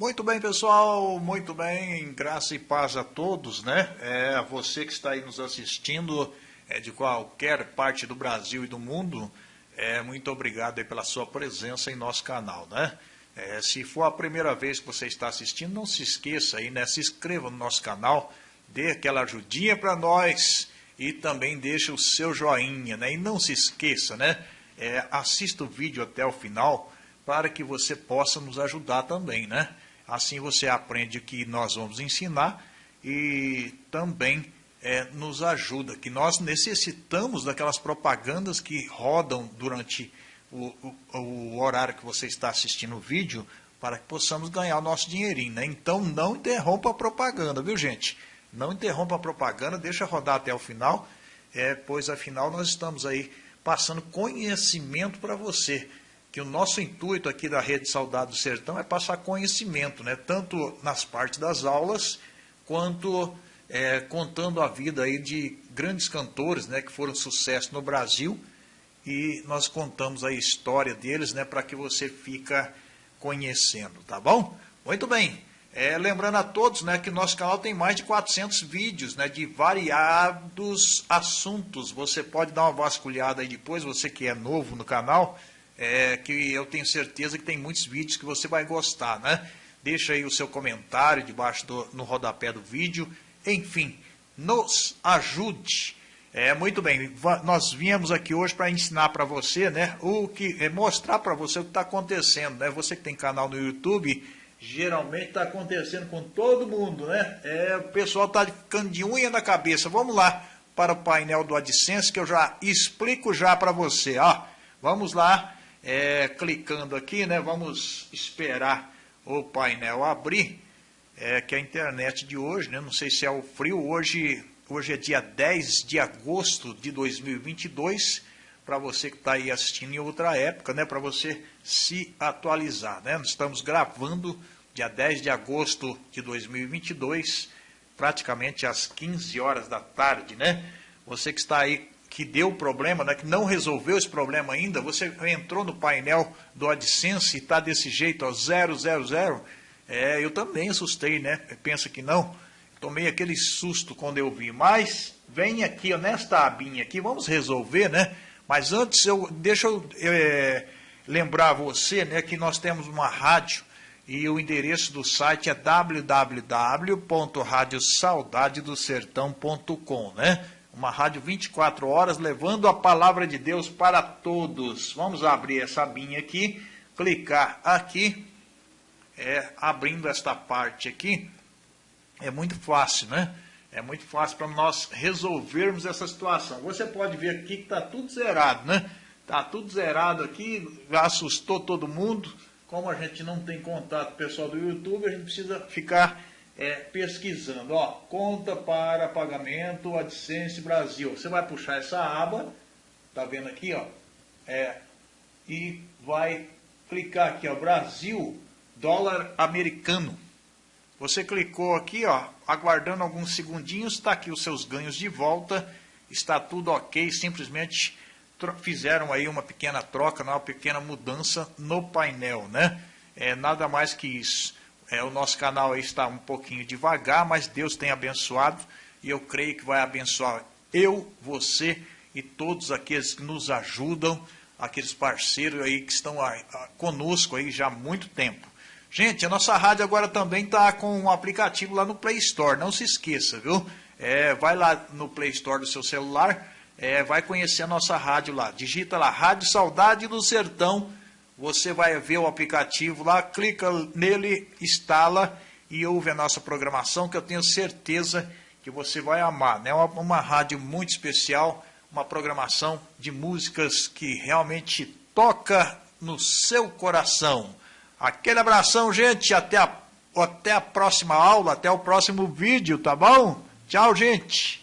Muito bem, pessoal, muito bem, graça e paz a todos, né? É, você que está aí nos assistindo é, de qualquer parte do Brasil e do mundo, é, muito obrigado pela sua presença em nosso canal, né? É, se for a primeira vez que você está assistindo, não se esqueça aí, né? Se inscreva no nosso canal, dê aquela ajudinha para nós e também deixe o seu joinha, né? E não se esqueça, né? É, assista o vídeo até o final para que você possa nos ajudar também, né? Assim você aprende o que nós vamos ensinar e também é, nos ajuda, que nós necessitamos daquelas propagandas que rodam durante o, o, o, horário que você está assistindo o vídeo para que possamos ganhar o nosso dinheirinho. Né? Então não interrompa a propaganda, viu gente? Não interrompa a propaganda, deixa rodar até o final, é, pois afinal nós estamos aí passando conhecimento para você que o nosso intuito aqui da Rede Saudade do Sertão é passar conhecimento, né? tanto nas partes das aulas, quanto é, contando a vida aí de grandes cantores né, que foram sucesso no Brasil, e nós contamos a história deles né, para que você fica conhecendo, tá bom? Muito bem, é, lembrando a todos né, que nosso canal tem mais de 400 vídeos né, de variados assuntos, você pode dar uma vasculhada aí depois, você que é novo no canal, é, que eu tenho certeza que tem muitos vídeos que você vai gostar, né? Deixa aí o seu comentário debaixo do, no rodapé do vídeo. Enfim, nos ajude. É, muito bem, nós viemos aqui hoje para ensinar para você, né, o que, é mostrar para você o que está acontecendo, né, você que tem canal no YouTube, geralmente está acontecendo com todo mundo, né, é, o pessoal está ficando de unha na cabeça, vamos lá para o painel do AdSense que eu já explico já para você, ó, vamos lá, é, clicando aqui, né, vamos esperar o painel abrir, é, que a internet de hoje, né, não sei se é o frio, hoje, hoje é dia 10 de agosto de 2022, para você que está aí assistindo em outra época, né, para você se atualizar. Né? Nós estamos gravando dia 10 de agosto de 2022, praticamente às 15 horas da tarde. Né? Você que está aí que deu problema, né, que não resolveu esse problema ainda, você entrou no painel do AdSense e está desse jeito, ó, 000, é, eu também assustei, né? Pensa que não? Tomei aquele susto quando eu vi. Mas vem aqui, ó, nesta abinha aqui, vamos resolver, né? Mas antes, eu, deixa eu é, lembrar você né, que nós temos uma rádio e o endereço do site é www.radiosaudadedosertão.com, né? Uma rádio 24 horas, levando a palavra de Deus para todos. Vamos abrir essa abinha aqui, clicar aqui, é, abrindo esta parte aqui, é muito fácil, né? É muito fácil para nós resolvermos essa situação. Você pode ver aqui que está tudo zerado, né? Está tudo zerado aqui, assustou todo mundo. Como a gente não tem contato pessoal do YouTube, a gente precisa ficar é, pesquisando, ó, conta para pagamento AdSense Brasil. Você vai puxar essa aba, tá vendo aqui, ó, é, e vai clicar aqui, ó, Brasil, dólar americano. Você clicou aqui, ó, aguardando alguns segundinhos, está aqui os seus ganhos de volta, está tudo ok, simplesmente fizeram aí uma pequena troca, uma pequena mudança no painel, né? É nada mais que isso. É, o nosso canal está um pouquinho devagar, mas Deus tem abençoado e eu creio que vai abençoar eu, você e todos aqueles que nos ajudam, aqueles parceiros aí que estão aí, conosco aí já há muito tempo. Gente, a nossa rádio agora também está com um aplicativo lá no Play Store, não se esqueça, viu? É, vai lá no Play Store do seu celular, é, vai conhecer a nossa rádio lá. Digita lá, Rádio Saudade do Sertão você vai ver o aplicativo lá, clica nele, instala e ouve a nossa programação, que eu tenho certeza que você vai amar. É né? uma, uma rádio muito especial, uma programação de músicas que realmente toca no seu coração. Aquele abração, gente, até a, até a próxima aula, até o próximo vídeo, tá bom? Tchau, gente!